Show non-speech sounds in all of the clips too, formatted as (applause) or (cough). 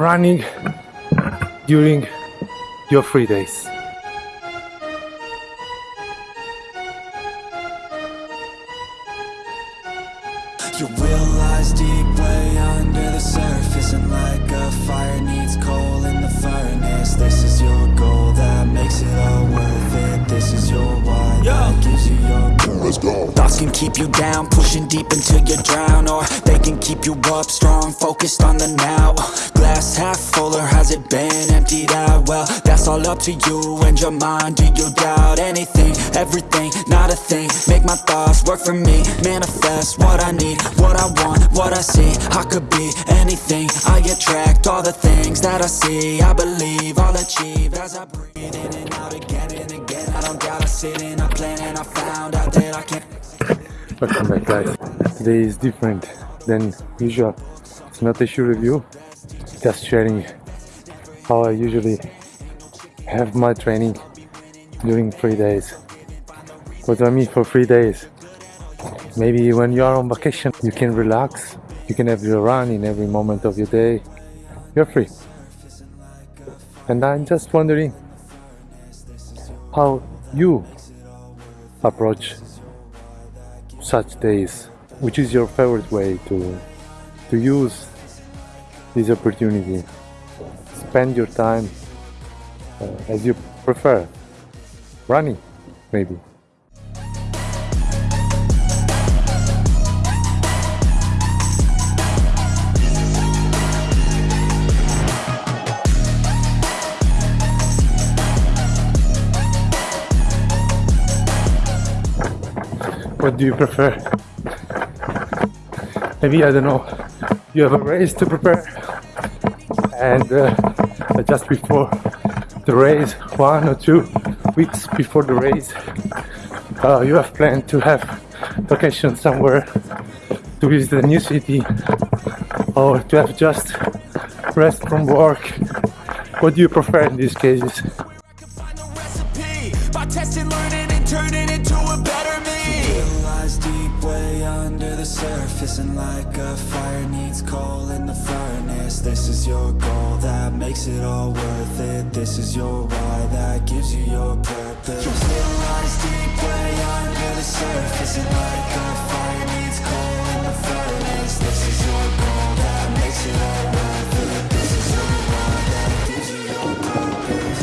running during your free days. Your will lies deep way under the surface And like a fire needs coal in the furnace This is your goal that makes it all Let's go Thoughts can keep you down, pushing deep until you drown Or they can keep you up, strong, focused on the now Glass half full or has it been emptied out? Well, all up to you and your mind. Do you doubt anything, everything, not a thing. Make my thoughts work for me, manifest what I need What I want, what I see, I could be anything. I attract all the things that I see. I believe I'll achieve as I breathe in and out again and again. I don't doubt I sit and I plan and I found out that I can't Welcome back guys. Today is different than usual. It's not a shoe review, just sharing how I usually have my training during three days. What do I mean for three days? Maybe when you are on vacation you can relax, you can have your run in every moment of your day. You're free. And I'm just wondering how you approach such days which is your favorite way to to use this opportunity spend your time uh, as you prefer. Running maybe. What do you prefer? Maybe I don't know. You have a race to prepare and uh, just before the race one or two weeks before the race uh, you have planned to have vacation somewhere to visit a new city or to have just rest from work. What do you prefer in these cases lies deep way under the surface, and like a fire needs coal in the furnace. This is your goal that makes it all worth it. This is your why that gives you your purpose. It lies deep way under the surface, and like a fire needs coal in the furnace. This is your goal that makes it all worth it. This is your why that gives you your purpose.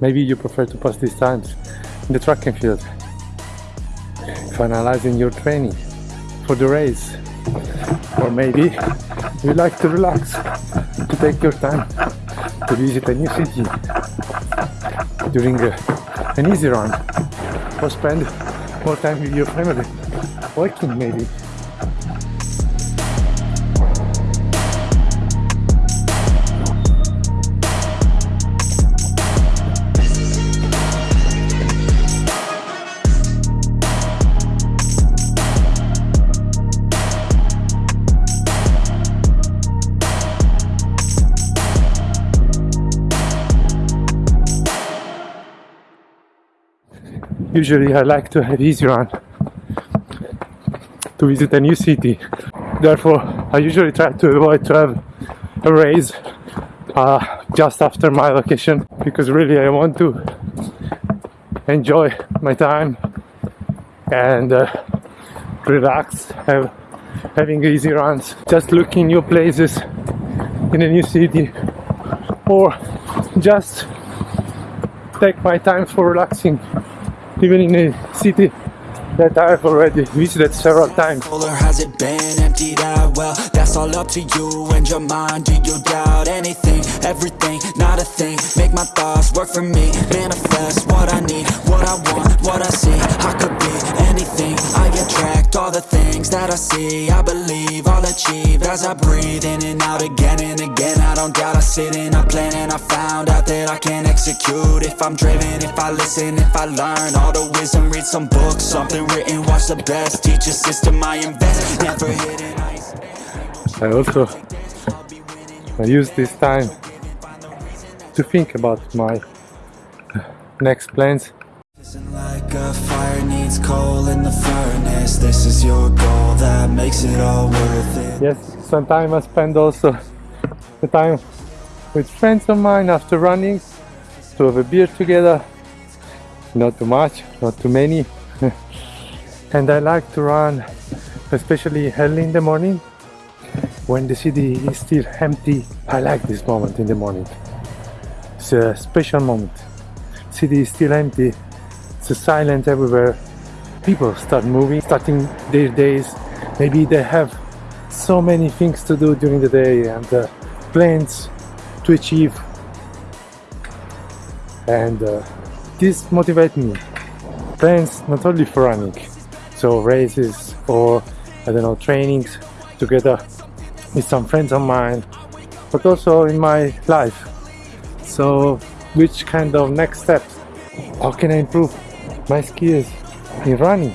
Maybe you prefer to pass these times in the track and field, finalizing your training for the race. Or maybe you like to relax, to take your time to visit a new city during a, an easy run, or spend more time with your family, working maybe. Usually I like to have easy run to visit a new city. Therefore, I usually try to avoid to have a race uh, just after my vacation because really I want to enjoy my time and uh, relax, have having easy runs, just looking new places in a new city, or just take my time for relaxing, even in a city that I've already visited several times. or has it been emptied out? Well, that's all up to you and your mind. Do you doubt anything, everything, not a thing? Make my thoughts work for me, manifest what I need, what I want, what I see. I could be anything, I attract all the things that I see. I believe achieve as I breathe in and out again and again. I don't doubt I sit and I plan and I found out that I can execute if I'm driven, if I listen, if I learn all the wisdom. Read some books, something written, watch the best. Teach a system I invest, never hidden. I also I use this time to think about my next plans Like a fire needs coal in the furnace This is your goal that makes it all worth it yes sometimes I spend also the time with friends of mine after running to have a beer together. Not too much, not too many. (laughs) and I like to run, especially early in the morning when the city is still empty. I like this moment in the morning. It's a special moment. City is still empty. It's silent everywhere. People start moving, starting their days. Maybe they have so many things to do during the day and uh, plans to achieve. And uh, this motivates me. Plans not only for running, so races or I don't know trainings together with some friends of mine, but also in my life. So, which kind of next steps? How can I improve my skills in running,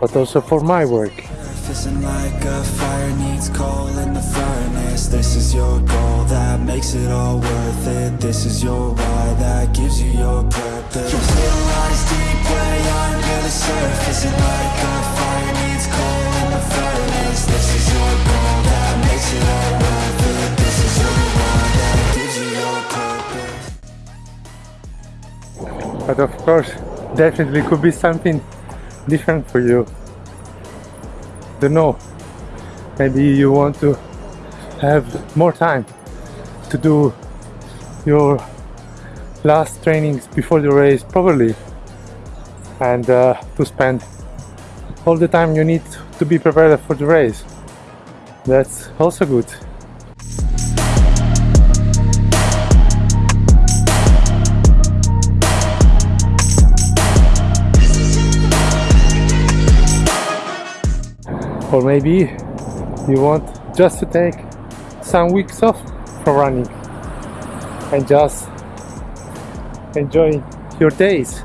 but also for my work? Isn't like a fire needs coal in the furnace. This is your goal that makes it all worth it. This is your why that gives you your purpose. You realize deep way under the surface And like a fire needs coal in the furnace. This is your goal that makes it all worth it. This is your why that gives you your purpose. But of course, definitely could be something different for you. Don't know. Maybe you want to have more time to do your last trainings before the race properly and uh, to spend all the time you need to be prepared for the race. That's also good. Or maybe you want just to take some weeks off from running and just enjoy your days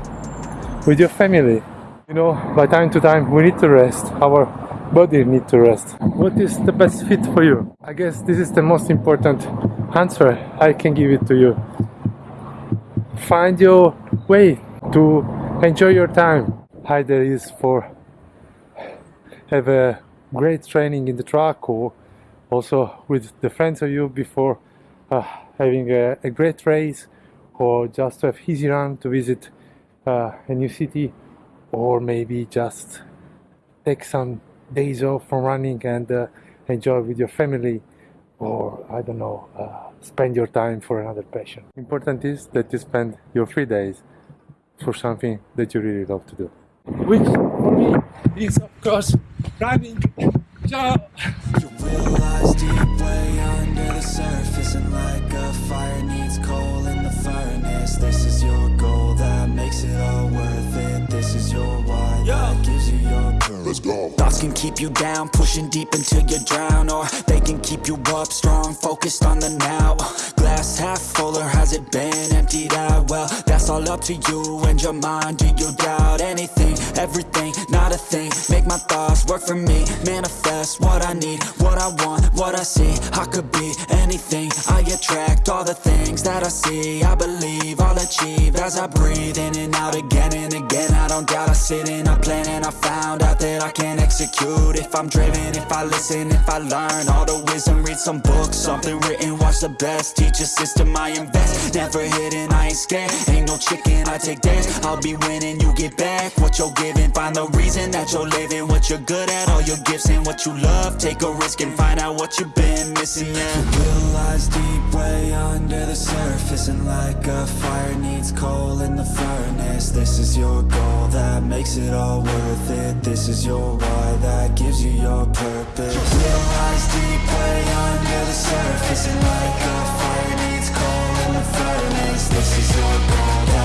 with your family. You know by time to time we need to rest. Our body need to rest. What is the best fit for you? I guess this is the most important answer i can give it to you. Find your way to enjoy your time. Either is for have a great training in the track or also with the friends of you before uh, having a, a, great race or just to have easy run to visit uh, a new city or maybe just take some days off from running and uh, enjoy with your family or I don't know uh, spend your time for another passion. Important is that you spend your free days for something that you really love to do. Which for me is of course running. Ciao. You realize deep way under the surface And like a fire needs coal in the furnace This is your goal that makes it all worth it This is your why that gives you your purpose Let's go Thoughts can keep you down, pushing deep until you drown Or they can keep you up strong, focused on the now Glass half full or has it been emptied out? Well, that's all up to you and your mind. Do you doubt anything, everything, not a thing. Make my thoughts work for me, manifest what I need What I want, what I see, I could be anything. I attract all the things that I see. I believe I'll achieve as I breathe in and out again and again. I don't doubt I sit in a plan and I found out that I can execute If I'm driven, if I listen, if I learn. All the wisdom, read some books, something written Watch the best, teach a system I invest. Never hidden, I ain't scared, ain't no chicken I take dares, I'll be winning, you get back What you're giving, find the reason that you're living What you're good at, all your gifts and what you love. Take a risk and find out what you've been missing, yeah. You realize deep way under the surface And like a fire needs coal in the furnace. This is your goal that makes it all worth it. This is your why that gives you your purpose. Real lies deep way under the surface And like a fire needs coal in the furnace. This is your goal